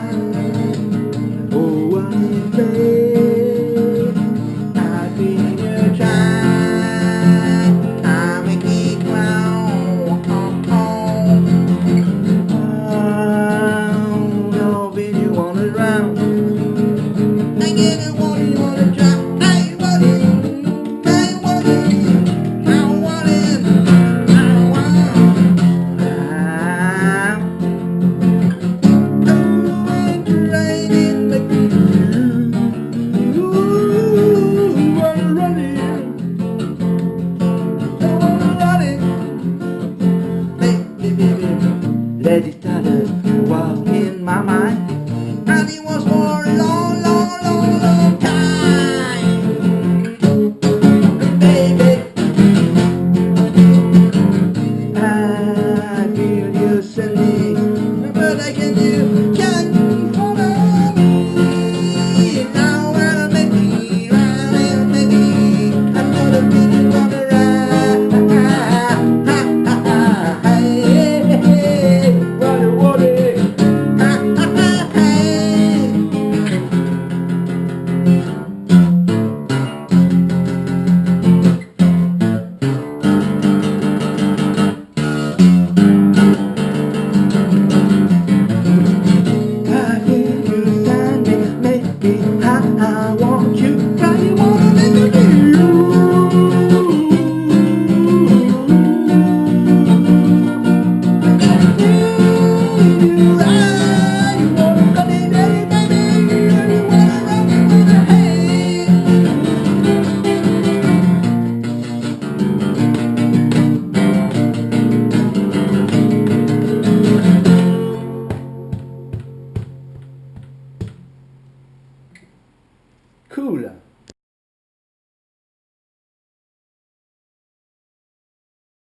Oh, I'm afraid I've been a child. Let it kind of in my mind. And he was more alone Cool.